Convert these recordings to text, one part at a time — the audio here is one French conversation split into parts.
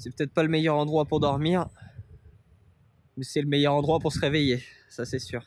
C'est peut-être pas le meilleur endroit pour dormir, mais c'est le meilleur endroit pour se réveiller, ça c'est sûr.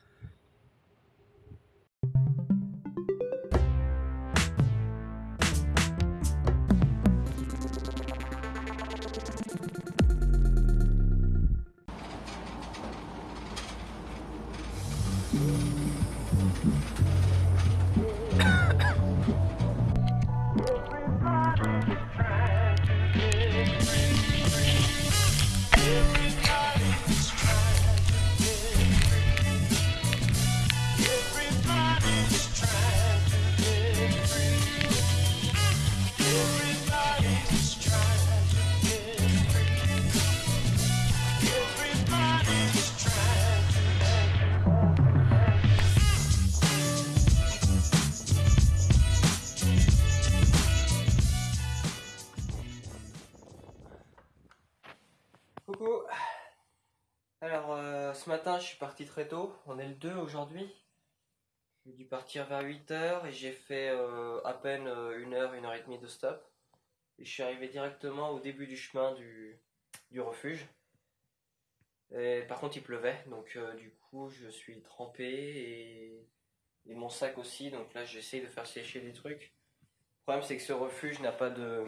Coucou Alors euh, ce matin je suis parti très tôt, on est le 2 aujourd'hui. J'ai dû partir vers 8h et j'ai fait euh, à peine euh, une heure, une heure et demie de stop. Et je suis arrivé directement au début du chemin du, refuge. Par contre il pleuvait, donc du coup je suis trempé et, mon sac aussi, donc là j'essaye de faire sécher des trucs. Le problème c'est que ce refuge n'a pas de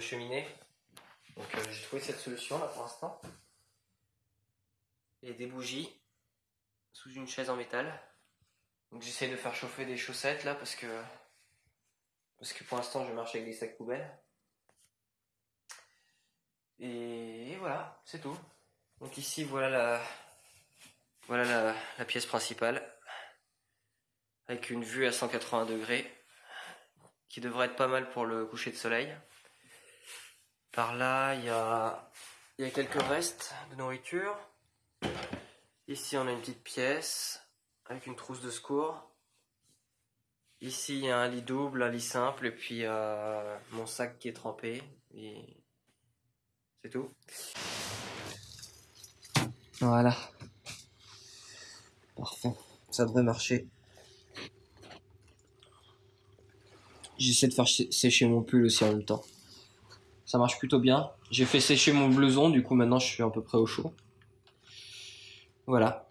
cheminée. Donc euh, j'ai trouvé cette solution là pour l'instant. Et des bougies sous une chaise en métal. Donc j'essaie de faire chauffer des chaussettes là parce que parce que pour l'instant je marche avec des sacs poubelles. Et voilà, c'est tout. Donc ici voilà la voilà la, la pièce principale avec une vue à 180 degrés qui devrait être pas mal pour le coucher de soleil. Par là, il y a, y a quelques restes de nourriture. Ici, on a une petite pièce avec une trousse de secours. Ici, il y a un lit double, un lit simple, et puis euh, mon sac qui est trempé. C'est tout. Voilà. Parfait. Ça devrait marcher. J'essaie de faire sécher mon pull aussi en même temps. Ça marche plutôt bien. J'ai fait sécher mon blouson, du coup maintenant je suis à peu près au chaud. Voilà.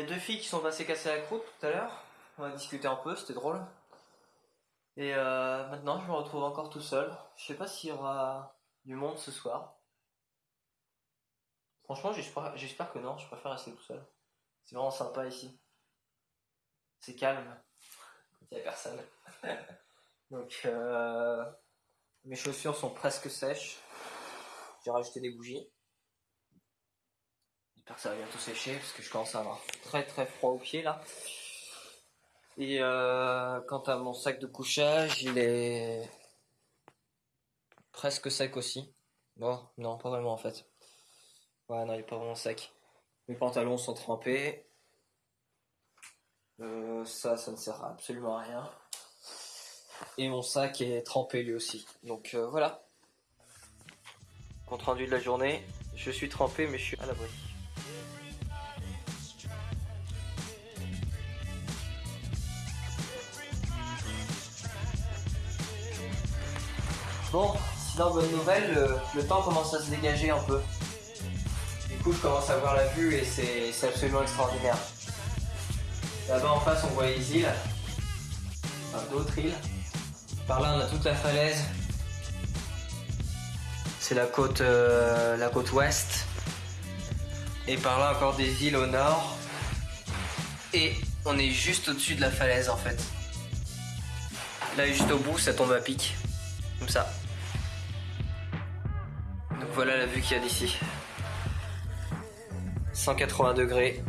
Y a deux filles qui sont passées casser la croûte tout à l'heure. On a discuté un peu, c'était drôle. Et euh, maintenant, je me retrouve encore tout seul. Je sais pas s'il y aura du monde ce soir. Franchement, j'espère que non. Je préfère rester tout seul. C'est vraiment sympa ici. C'est calme. Il n'y a personne. Donc, euh, mes chaussures sont presque sèches. J'ai rajouté des bougies ça va bientôt sécher parce que je commence à avoir très très froid aux pieds là. Et euh, quant à mon sac de couchage, il est presque sec aussi. Bon, non, pas vraiment en fait. Ouais, non, il est pas vraiment sec. Mes pantalons sont trempés. Euh, ça, ça ne sert absolument à rien. Et mon sac est trempé lui aussi. Donc euh, voilà. Compte rendu de la journée. Je suis trempé, mais je suis à l'abri. Bon, sinon bonne nouvelle, le, temps commence à se dégager un peu. Du coup je commence à voir la vue et c'est absolument extraordinaire. Là-bas en face on voit les îles, enfin, d'autres îles. Par là on a toute la falaise. C'est la euh, la côte ouest. Et par là encore des îles au nord. Et on est juste au-dessus de la falaise en fait. Là juste au bout ça tombe à pic. Comme ça. Voilà la vue qu'il y a d'ici. 180 degrés.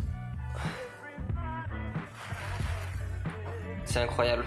C'est incroyable.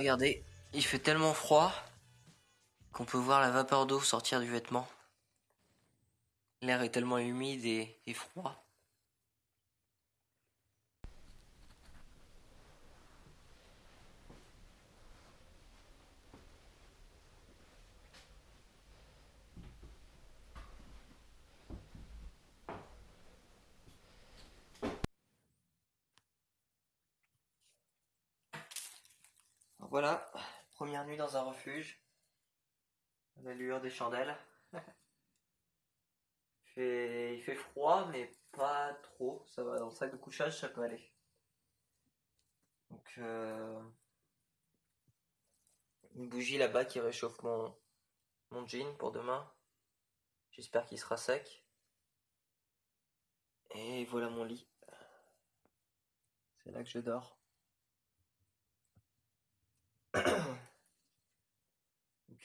Regardez, il fait tellement froid qu'on peut voir la vapeur d'eau sortir du vêtement. L'air est tellement humide et, et froid. Voilà, première nuit dans un refuge. À la lueur des chandelles. il, fait, froid, mais pas trop. Ça va, dans le sac de couchage, ça peut aller. Donc, euh, une bougie là-bas qui réchauffe mon, mon jean pour demain. J'espère qu'il sera sec. Et voilà mon lit. C'est là que je dors.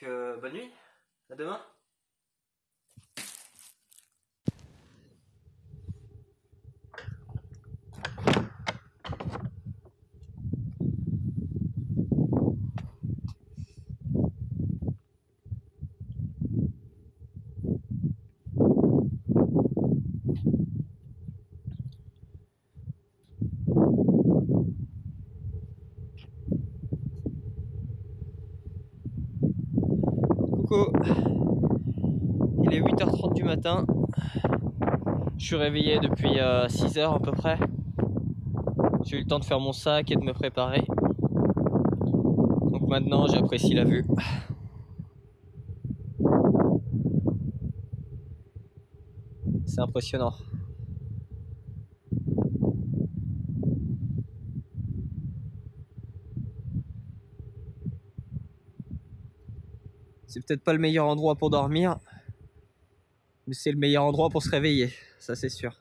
Donc, euh, bonne nuit. À demain. Il est 8h30 du matin. Je suis réveillé depuis 6h euh, à peu près. J'ai eu le temps de faire mon sac et de me préparer. Donc maintenant j'apprécie la vue. C'est impressionnant. C'est peut-être pas le meilleur endroit pour dormir, mais c'est le meilleur endroit pour se réveiller, ça c'est sûr.